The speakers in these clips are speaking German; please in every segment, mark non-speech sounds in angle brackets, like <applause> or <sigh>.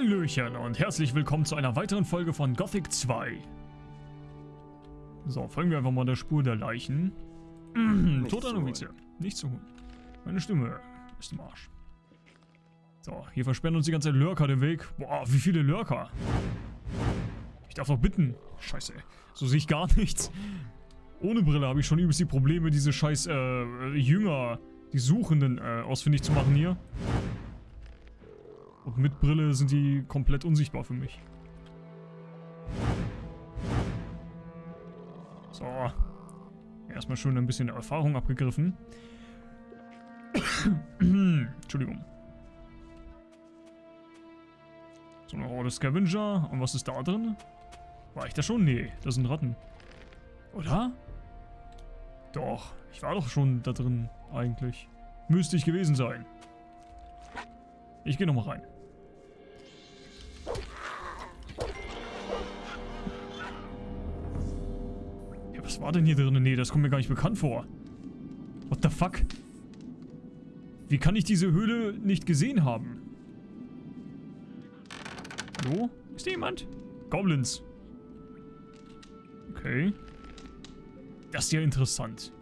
Hallöchen und herzlich willkommen zu einer weiteren Folge von Gothic 2. So, folgen wir einfach mal der Spur der Leichen. <clears throat> Toter Novize. Nicht zu holen. Meine Stimme ist im Arsch. So, hier versperren uns die ganze Zeit Lurker den Weg. Boah, wie viele Lurker. Ich darf doch bitten. Scheiße, so sehe ich gar nichts. Ohne Brille habe ich schon übelst die Probleme, diese scheiß äh, Jünger, die Suchenden äh, ausfindig zu machen hier. Und mit Brille sind die komplett unsichtbar für mich. So. Erstmal schön ein bisschen Erfahrung abgegriffen. <coughs> Entschuldigung. So eine Horde Scavenger. Und was ist da drin? War ich da schon? Nee, das sind Ratten. Oder? Doch, ich war doch schon da drin, eigentlich. Müsste ich gewesen sein. Ich gehe nochmal rein. War denn hier drin? Nee, das kommt mir gar nicht bekannt vor. What the fuck? Wie kann ich diese Höhle nicht gesehen haben? Hallo? Ist hier jemand? Goblins. Okay. Das ist ja interessant.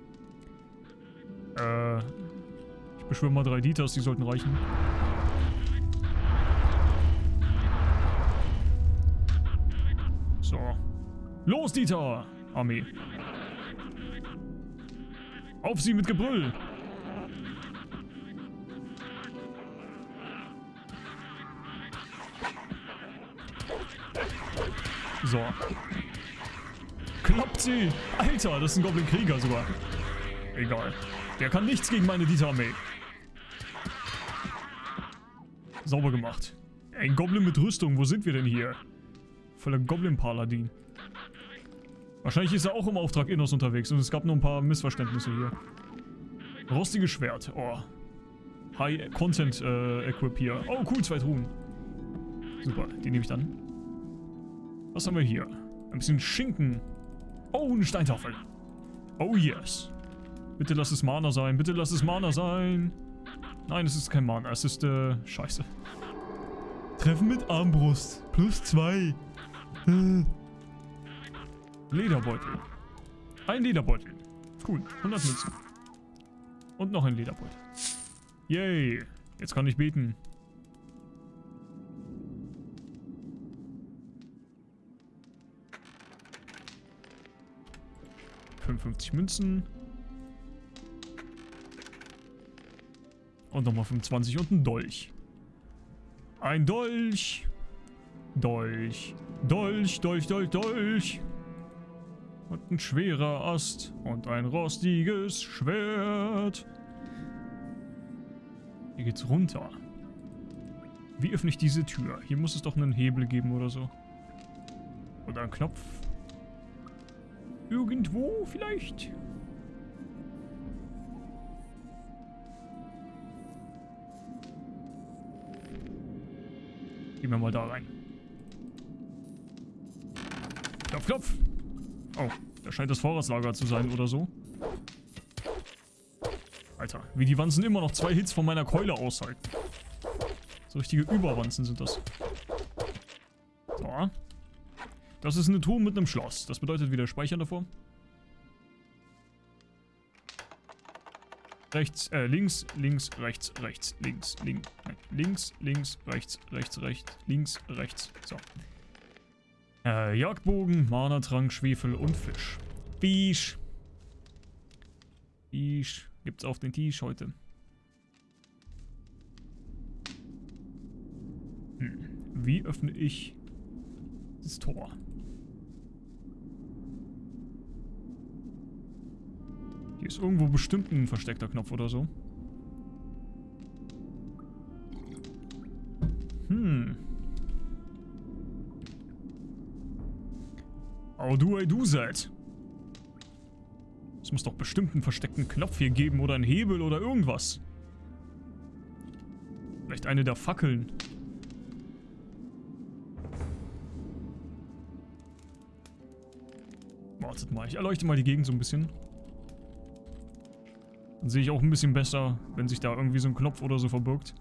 Äh, ich beschwöre mal drei Dieters, die sollten reichen. So. Los, Dieter! Armee. Auf sie mit Gebrüll! So. Kloppt sie! Alter, das ist ein Goblin-Krieger sogar. Egal. Der kann nichts gegen meine Dieter-Armee. Sauber gemacht. Ein Goblin mit Rüstung, wo sind wir denn hier? Voller Goblin-Paladin. Wahrscheinlich ist er auch im Auftrag Innos unterwegs und es gab nur ein paar Missverständnisse hier. Rostiges Schwert. Oh. High-Content-Equip äh, hier. Oh, cool, zwei Truhen. Super, die nehme ich dann. Was haben wir hier? Ein bisschen Schinken. Oh, eine Steintafel. Oh, yes. Bitte lass es Mana sein. Bitte lass es Mana sein. Nein, es ist kein Mana. Es ist, äh, scheiße. Treffen mit Armbrust. Plus zwei. Lederbeutel. Ein Lederbeutel. Cool. 100 Münzen. Und noch ein Lederbeutel. Yay. Jetzt kann ich beten. 55 Münzen. Und nochmal 25 und ein Dolch. Ein Dolch. Dolch. Dolch, Dolch, Dolch, Dolch. Und ein schwerer Ast. Und ein rostiges Schwert. Hier geht's runter. Wie öffne ich diese Tür? Hier muss es doch einen Hebel geben oder so. Oder einen Knopf. Irgendwo vielleicht? Gehen wir mal da rein. Klopf, klopf. Oh, da scheint das Vorratslager zu sein oder so. Alter, wie die Wanzen immer noch zwei Hits von meiner Keule aushalten. So richtige Überwanzen sind das. So. Das ist eine Truhe mit einem Schloss. Das bedeutet wieder Speichern davor. Rechts, äh, links, links, rechts, rechts, links, links, links, links, rechts, rechts, rechts, links, rechts. So. Äh, Jagdbogen, Mana-Trank, Schwefel und Fisch. Fisch. Fisch. Gibt's auf den Tisch heute. Hm. Wie öffne ich das Tor? Hier ist irgendwo bestimmt ein versteckter Knopf oder so. Hm. How do I do that? Es muss doch bestimmt einen versteckten Knopf hier geben oder einen Hebel oder irgendwas. Vielleicht eine der Fackeln. Wartet mal, ich erleuchte mal die Gegend so ein bisschen. Dann sehe ich auch ein bisschen besser, wenn sich da irgendwie so ein Knopf oder so verbirgt.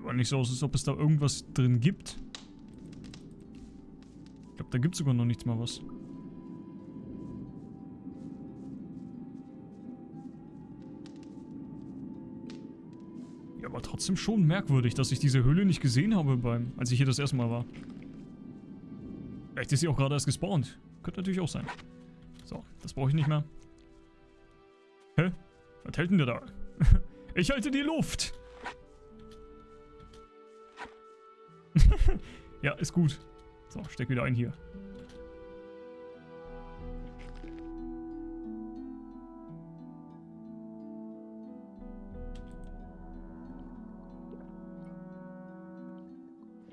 Sieht aber nicht so aus, als ob es da irgendwas drin gibt. Ich glaube, da gibt es sogar noch nichts mal was. Ja, aber trotzdem schon merkwürdig, dass ich diese Höhle nicht gesehen habe, beim, als ich hier das erste Mal war. Vielleicht ist sie auch gerade erst gespawnt. Könnte natürlich auch sein. So, das brauche ich nicht mehr. Hä? Was hält denn der da? <laughs> ich halte die Luft! <laughs> ja, ist gut. So, steck wieder ein hier.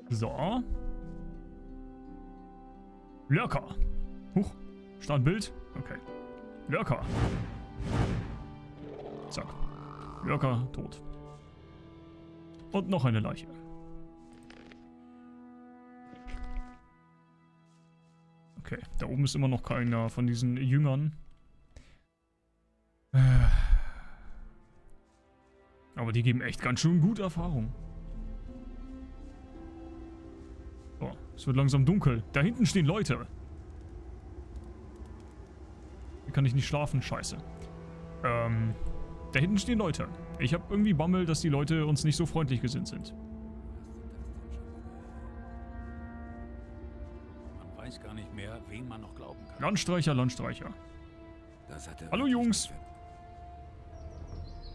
So. Lurker. Huch. Startbild. Okay. Lurker. Zack. Lurker tot. Und noch eine Leiche. Okay, da oben ist immer noch keiner von diesen Jüngern. Aber die geben echt ganz schön gute Erfahrung. Oh, es wird langsam dunkel. Da hinten stehen Leute. Hier kann ich nicht schlafen, scheiße. Ähm, da hinten stehen Leute. Ich habe irgendwie Bammel, dass die Leute uns nicht so freundlich gesinnt sind. Wen man noch glauben kann. Landstreicher, Landstreicher. Hallo Jungs.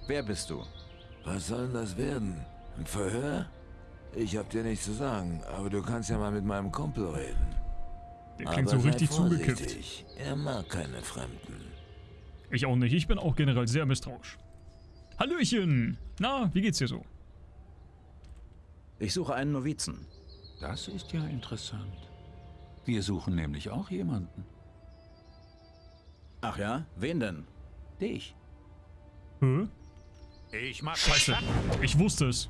Wer bist du? Was soll denn das werden? Ein Verhör? Ich hab dir nichts zu sagen, aber du kannst ja mal mit meinem Kumpel reden. Der klingt aber so richtig vorsichtig. Er mag keine Fremden. Ich auch nicht. Ich bin auch generell sehr misstrauisch. Hallöchen. Na, wie geht's dir so? Ich suche einen Novizen. Das ist ja interessant. Wir suchen nämlich auch jemanden. Ach ja? Wen denn? Dich. Hä? Ich mach Scheiße. Ich wusste es.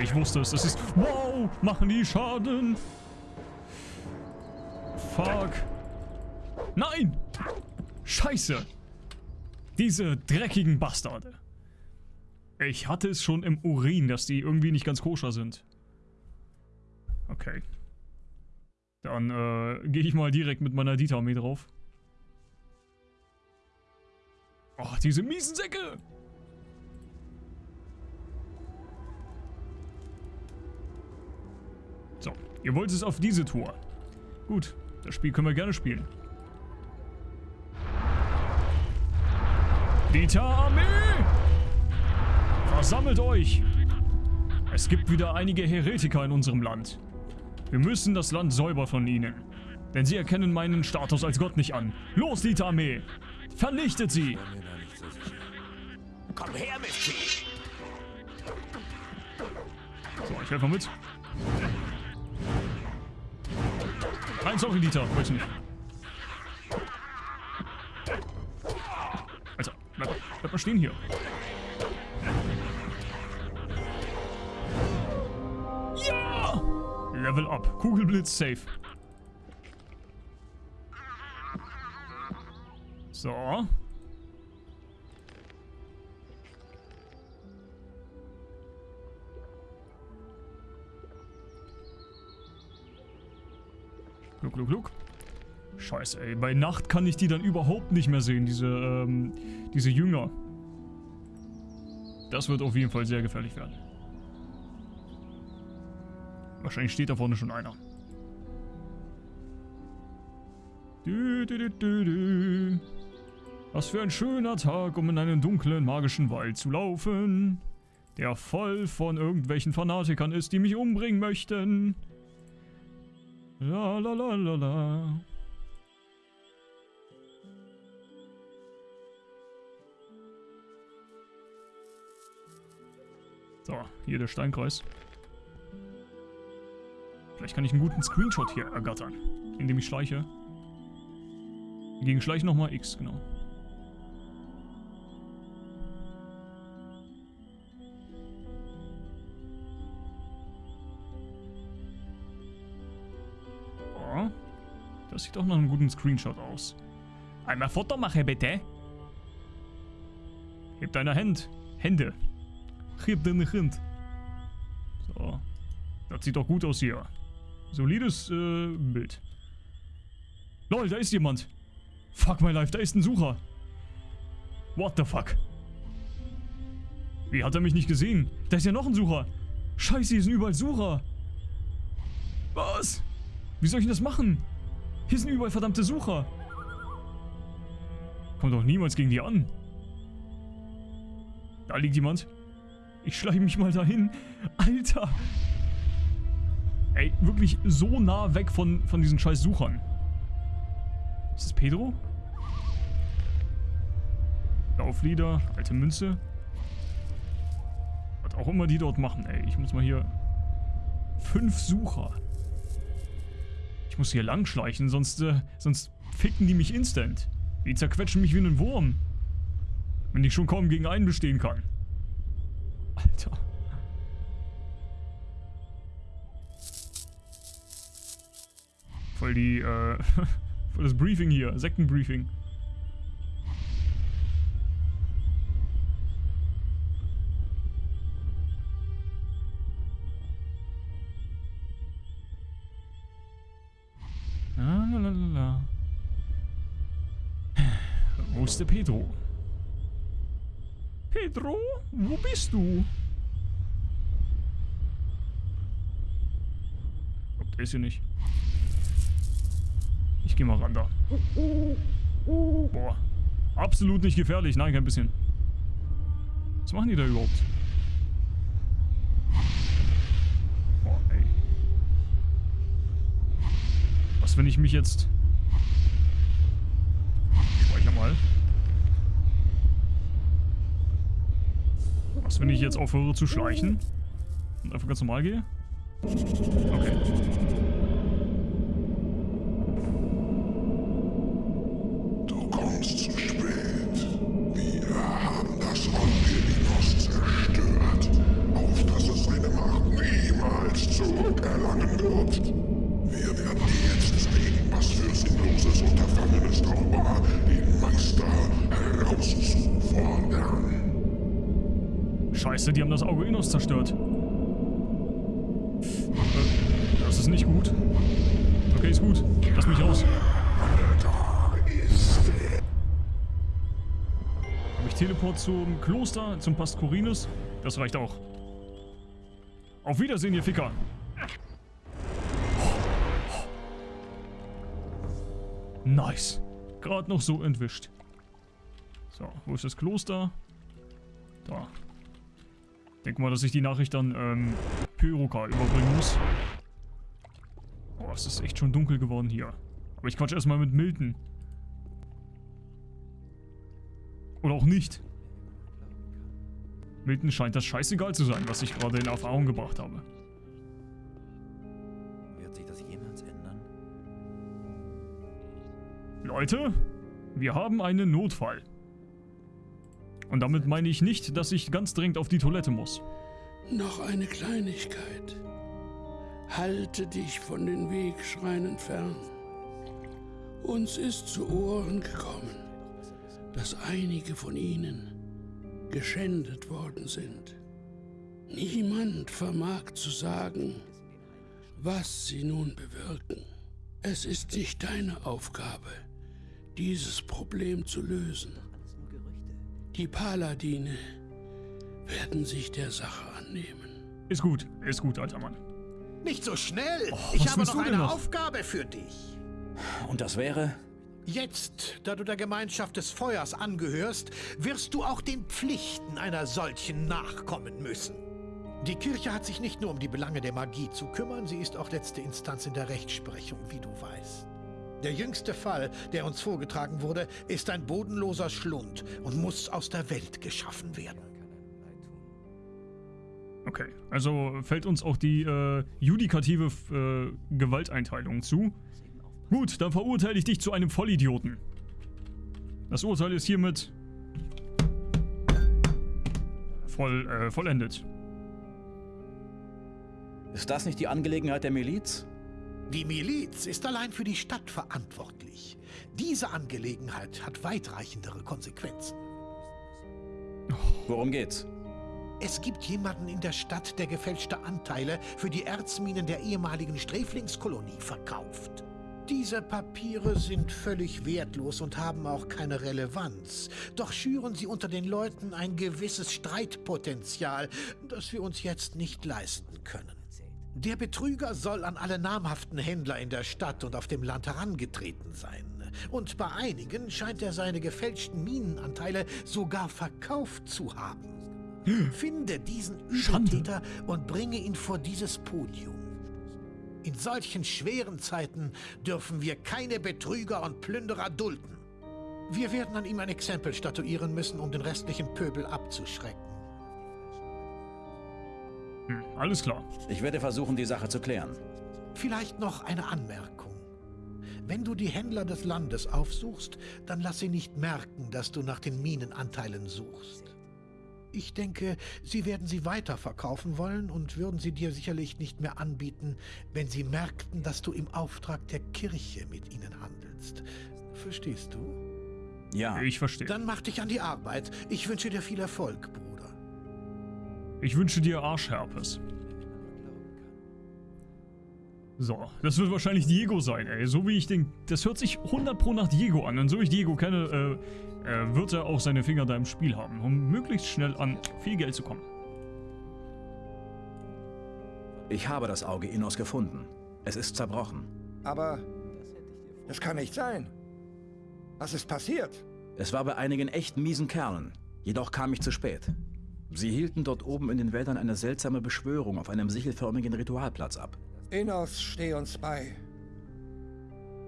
Ich wusste es. Das ist... Wow! Machen die Schaden? Fuck. Nein! Scheiße. Diese dreckigen Bastarde. Ich hatte es schon im Urin, dass die irgendwie nicht ganz koscher sind. Okay. Dann äh, gehe ich mal direkt mit meiner Dieter-Armee drauf. Oh, diese miesen Säcke! So, ihr wollt es auf diese Tour. Gut, das Spiel können wir gerne spielen. Dieter-Armee! Versammelt euch! Es gibt wieder einige Heretiker in unserem Land. Wir müssen das Land säubern von ihnen. Denn sie erkennen meinen Status als Gott nicht an. Los, Dieter-Armee! Vernichtet sie! Komm her, Misty! So, ich helfe mal mit. Nein, sorry, Dieter. Wollte nicht. Alter, bleib, bleib mal stehen hier. Level up. Kugelblitz safe. So. Gluck, gluck, gluck. Scheiße, ey. Bei Nacht kann ich die dann überhaupt nicht mehr sehen, diese, ähm, diese Jünger. Das wird auf jeden Fall sehr gefährlich werden. Wahrscheinlich steht da vorne schon einer. Dü, dü, dü, dü, dü. Was für ein schöner Tag, um in einen dunklen, magischen Wald zu laufen. Der voll von irgendwelchen Fanatikern ist, die mich umbringen möchten. La la la la la. So, hier der Steinkreis. Vielleicht kann ich einen guten Screenshot hier ergattern, indem ich schleiche. Gegen Schleichen nochmal X, genau. Oh, das sieht auch nach einem guten Screenshot aus. Einmal Foto mache bitte. Heb deine Hand. Hände. Heb deine Hand. So. Das sieht doch gut aus hier. Solides äh, Bild. Lol, da ist jemand. Fuck my life, da ist ein Sucher. What the fuck? Wie hat er mich nicht gesehen? Da ist ja noch ein Sucher. Scheiße, hier sind überall Sucher. Was? Wie soll ich denn das machen? Hier sind überall verdammte Sucher. Kommt doch niemals gegen die an. Da liegt jemand. Ich schleiche mich mal dahin. Alter. Ey, wirklich so nah weg von, von diesen scheiß Suchern. Ist das Pedro? Lauflieder, alte Münze. Was auch immer die dort machen, ey. Ich muss mal hier... Fünf Sucher. Ich muss hier lang schleichen, sonst, äh, sonst ficken die mich instant. Die zerquetschen mich wie einen Wurm. Wenn ich schon kaum gegen einen bestehen kann. Voll die, äh, <laughs> voll das Briefing hier, Sektenbriefing. Ah, la, la, la, la. Wo ist der Pedro? Pedro, wo bist du? Oh, der ist hier nicht. Ich geh mal ran da. Boah. Absolut nicht gefährlich. Nein, kein bisschen. Was machen die da überhaupt? Boah, ey. Was, wenn ich mich jetzt... Speicher mal. Was, wenn ich jetzt aufhöre zu schleichen? Und einfach ganz normal gehe? Okay. Innos zerstört. Das ist nicht gut. Okay, ist gut. Lass mich raus. Habe ich Teleport zum Kloster, zum Pastorinus? Das reicht auch. Auf Wiedersehen, ihr Ficker. Nice. Gerade noch so entwischt. So, wo ist das Kloster? Da. Denk mal, dass ich die Nachricht dann ähm, Pyroka überbringen muss. Boah, es ist echt schon dunkel geworden hier. Aber ich quatsch erstmal mit Milton. Oder auch nicht. Milton scheint das scheißegal zu sein, was ich gerade in Erfahrung gebracht habe. Wird sich das jemals ändern? Leute, wir haben einen Notfall. Und damit meine ich nicht, dass ich ganz dringend auf die Toilette muss. Noch eine Kleinigkeit. Halte dich von den Wegschreinen fern. Uns ist zu Ohren gekommen, dass einige von ihnen geschändet worden sind. Niemand vermag zu sagen, was sie nun bewirken. Es ist nicht deine Aufgabe, dieses Problem zu lösen. Die Paladine werden sich der Sache annehmen. Ist gut, ist gut, alter Mann. Nicht so schnell. Oh, ich habe noch eine noch? Aufgabe für dich. Und das wäre? Jetzt, da du der Gemeinschaft des Feuers angehörst, wirst du auch den Pflichten einer solchen nachkommen müssen. Die Kirche hat sich nicht nur um die Belange der Magie zu kümmern, sie ist auch letzte Instanz in der Rechtsprechung, wie du weißt. Der jüngste Fall, der uns vorgetragen wurde, ist ein bodenloser Schlund und muss aus der Welt geschaffen werden. Okay, also fällt uns auch die äh, judikative äh, Gewalteinteilung zu. Gut, dann verurteile ich dich zu einem Vollidioten. Das Urteil ist hiermit voll, äh, vollendet. Ist das nicht die Angelegenheit der Miliz? Die Miliz ist allein für die Stadt verantwortlich. Diese Angelegenheit hat weitreichendere Konsequenzen. Worum geht's? Es gibt jemanden in der Stadt, der gefälschte Anteile für die Erzminen der ehemaligen Sträflingskolonie verkauft. Diese Papiere sind völlig wertlos und haben auch keine Relevanz. Doch schüren sie unter den Leuten ein gewisses Streitpotenzial, das wir uns jetzt nicht leisten können. Der Betrüger soll an alle namhaften Händler in der Stadt und auf dem Land herangetreten sein. Und bei einigen scheint er seine gefälschten Minenanteile sogar verkauft zu haben. Finde diesen. Übeltäter und bringe ihn vor dieses Podium. In solchen schweren Zeiten dürfen wir keine Betrüger und Plünderer dulden. Wir werden an ihm ein Exempel statuieren müssen, um den restlichen Pöbel abzuschrecken. Hm, alles klar. Ich werde versuchen, die Sache zu klären. Vielleicht noch eine Anmerkung. Wenn du die Händler des Landes aufsuchst, dann lass sie nicht merken, dass du nach den Minenanteilen suchst. Ich denke, sie werden sie weiterverkaufen wollen und würden sie dir sicherlich nicht mehr anbieten, wenn sie merkten, dass du im Auftrag der Kirche mit ihnen handelst. Verstehst du? Ja, Ich verstehe. Dann mach dich an die Arbeit. Ich wünsche dir viel Erfolg, Bruder. Ich wünsche dir Arschherpes. So, das wird wahrscheinlich Diego sein, ey. So wie ich den... Das hört sich 100 pro nach Diego an. Und so ich Diego kenne, äh, äh, wird er auch seine Finger da im Spiel haben, um möglichst schnell an viel Geld zu kommen. ich habe das Auge Innos gefunden. Es ist zerbrochen. Aber das kann nicht sein. Was ist passiert? Es war bei einigen echt miesen Kerlen. Jedoch kam ich zu spät. Sie hielten dort oben in den Wäldern eine seltsame Beschwörung auf einem sichelförmigen Ritualplatz ab. Enos, steh uns bei.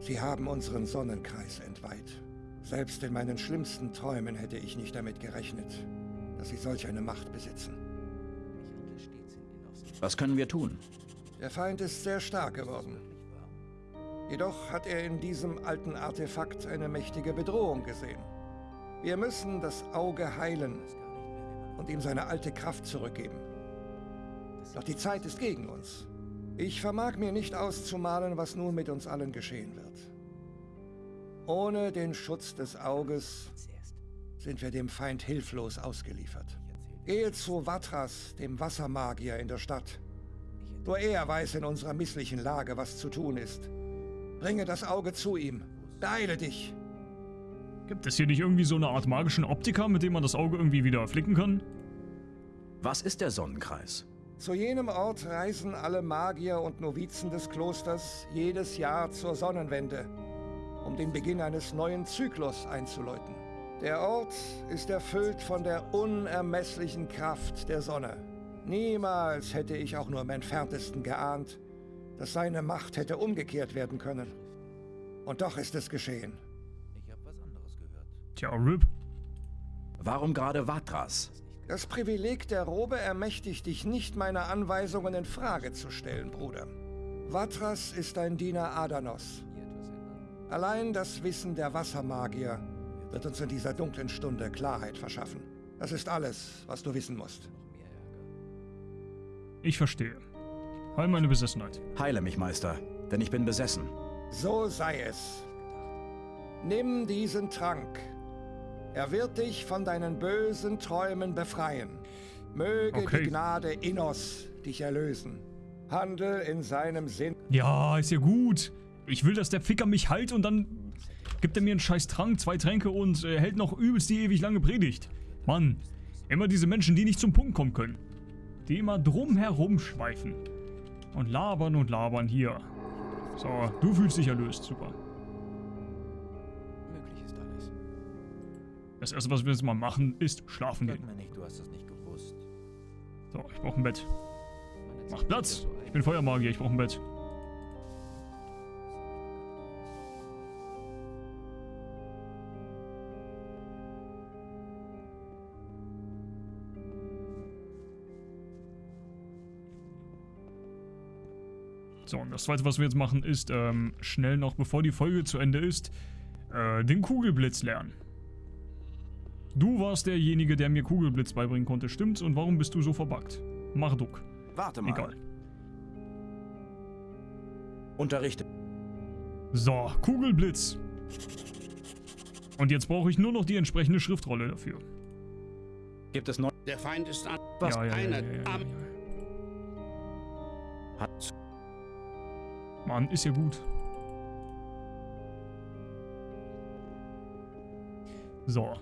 Sie haben unseren Sonnenkreis entweiht. Selbst in meinen schlimmsten Träumen hätte ich nicht damit gerechnet, dass sie solch eine Macht besitzen. Was können wir tun? Der Feind ist sehr stark geworden. Jedoch hat er in diesem alten Artefakt eine mächtige Bedrohung gesehen. Wir müssen das Auge heilen und ihm seine alte Kraft zurückgeben. Doch die Zeit ist gegen uns. Ich vermag mir nicht auszumalen, was nun mit uns allen geschehen wird. Ohne den Schutz des Auges sind wir dem Feind hilflos ausgeliefert. Gehe zu Vatras, dem Wassermagier in der Stadt. Nur er weiß in unserer misslichen Lage, was zu tun ist. Bringe das Auge zu ihm. Beeile dich. Gibt es hier nicht irgendwie so eine Art magischen Optiker, mit dem man das Auge irgendwie wieder flicken kann? Was ist der Sonnenkreis? Zu jenem Ort reisen alle Magier und Novizen des Klosters jedes Jahr zur Sonnenwende, um den Beginn eines neuen Zyklus einzuläuten. Der Ort ist erfüllt von der unermesslichen Kraft der Sonne. Niemals hätte ich auch nur im entferntesten geahnt, dass seine Macht hätte umgekehrt werden können. Und doch ist es geschehen. Tja, RIP. Warum gerade Vatras? Das Privileg der Robe ermächtigt dich nicht, meine Anweisungen in Frage zu stellen, Bruder. Vatras ist ein Diener Adanos. Allein das Wissen der Wassermagier wird uns in dieser dunklen Stunde Klarheit verschaffen. Das ist alles, was du wissen musst. Ich verstehe. Heil meine Besessenheit. Heile mich, Meister, denn ich bin besessen. So sei es. Nimm diesen Trank. Er wird dich von deinen bösen Träumen befreien. Möge Okay. die Gnade Innos dich erlösen. Handel in seinem Sinn. Ja, ist ja gut. Ich will, dass der Ficker mich heilt und dann gibt er mir einen scheiß Trank, zwei Tränke und äh, hält noch übelst die ewig lange Predigt. Mann, immer diese Menschen, die nicht zum Punkt kommen können. Die immer drumherum schweifen. Und labern und labern hier. So, du fühlst dich erlöst. Super. Das erste, was wir jetzt mal machen, ist schlafen gehen. So, ich brauche ein Bett. Mach Platz. Ich bin Feuermagier, ich brauche ein Bett. So, und das zweite, was wir jetzt machen, ist ähm, schnell noch, bevor die Folge zu Ende ist, äh, den Kugelblitz lernen. Du warst derjenige, der mir Kugelblitz beibringen konnte, stimmt's? Und warum bist du so verbuggt? Marduk. Warte mal. Egal. Unterrichte. So, Kugelblitz. Und jetzt brauche ich nur noch die entsprechende Schriftrolle dafür. Gibt es neu... Der Feind ist an. Was? Ja, ja, ja, Einer ja, ja, ja. Hat... Mann, ist ja gut. So.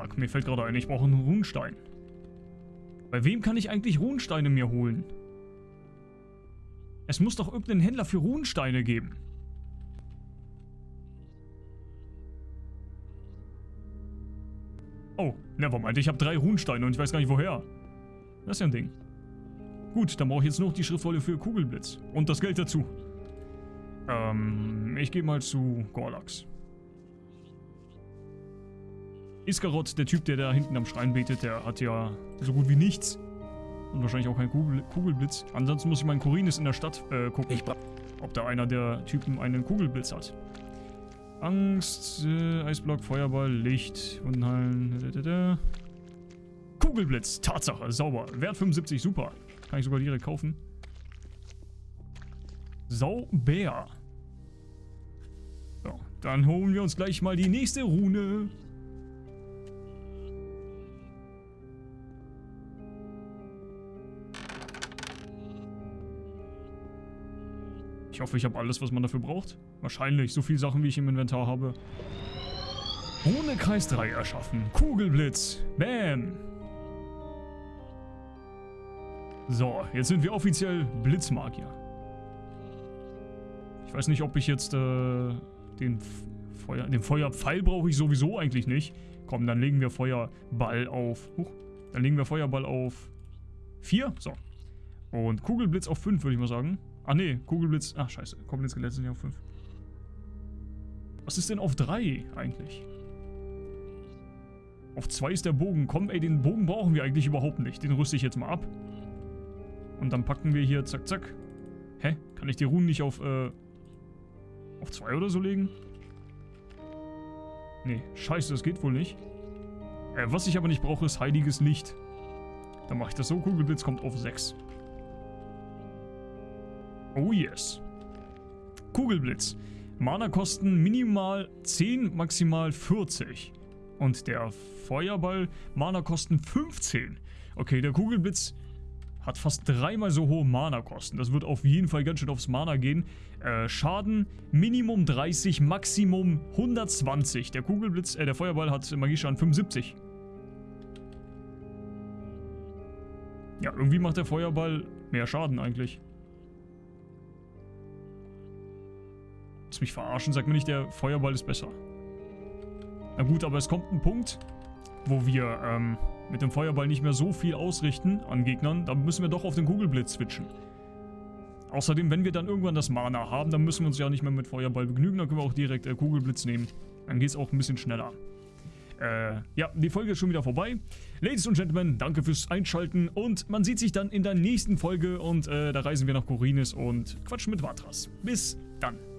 Fuck, mir fällt gerade ein, ich brauche einen Runenstein. Bei wem kann ich eigentlich Runensteine mir holen? Es muss doch irgendeinen Händler für Runensteine geben. Oh, nevermind, ich habe drei Runensteine und ich weiß gar nicht woher. Das ist ja ein Ding. Gut, dann brauche ich jetzt noch die Schriftrolle für Kugelblitz. Und das Geld dazu. Ähm, ich gehe mal zu Gorlax. Iskarot, der Typ, der da hinten am Schrein betet, der hat ja so gut wie nichts. Und wahrscheinlich auch keinen Kugel Kugelblitz. Ansonsten muss ich meinen Korinis in der Stadt äh, gucken, ob da einer der Typen einen Kugelblitz hat. Angst, äh, Eisblock, Feuerball, Licht, Unheilen, da, da, da. Kugelblitz, Tatsache, sauber. Wert 75, super. Kann ich sogar direkt kaufen. Saubär. So, dann holen wir uns gleich mal die nächste Rune. Ich hoffe, ich habe alles, was man dafür braucht. Wahrscheinlich, so viele Sachen, wie ich im Inventar habe. Rune Kreis 3 erschaffen. Kugelblitz. Bam. So, jetzt sind wir offiziell Blitzmagier. Ich weiß nicht, ob ich jetzt äh, den Feuer... Den Feuerpfeil brauche ich sowieso eigentlich nicht. Komm, dann legen wir Feuerball auf... Huch, dann legen wir Feuerball auf 4. So. Und Kugelblitz auf 5, würde ich mal sagen. Ah, nee, Kugelblitz... Ach, scheiße. Goblin-Skelett sind ja auf 5. Was ist denn auf 3 eigentlich? Auf 2 ist der Bogen. Komm, ey, den Bogen brauchen wir eigentlich überhaupt nicht. Den rüste ich jetzt mal ab. Und dann packen wir hier, zack, zack. Hä? Kann ich die Runen nicht auf, äh, auf 2 oder so legen? Nee, scheiße, das geht wohl nicht. Äh, was ich aber nicht brauche, ist heiliges Licht. Dann mache ich das so. Kugelblitz kommt auf 6. Oh yes. Kugelblitz. Mana-Kosten minimal 10, maximal 40. Und der Feuerball Mana-Kosten 15. Okay, der Kugelblitz hat fast dreimal so hohe Mana-Kosten. Das wird auf jeden Fall ganz schön aufs Mana gehen. Äh, Schaden Minimum 30, Maximum 120. Der Kugelblitz, äh, der Feuerball hat Magieschaden 75. Ja, irgendwie macht der Feuerball mehr Schaden eigentlich. Lass mich verarschen, sag mir nicht, der Feuerball ist besser. Na gut, aber es kommt ein Punkt, wo wir ähm, mit dem Feuerball nicht mehr so viel ausrichten an Gegnern. Da müssen wir doch auf den Kugelblitz switchen. Außerdem, wenn wir dann irgendwann das Mana haben, dann müssen wir uns ja nicht mehr mit Feuerball begnügen. Dann können wir auch direkt äh, Kugelblitz nehmen. Dann geht es auch ein bisschen schneller. Äh, ja, die Folge ist schon wieder vorbei. Ladies und Gentlemen, danke fürs Einschalten und man sieht sich dann in der nächsten Folge und äh, da reisen wir nach Korinis und quatschen mit Vatras. Bis dann.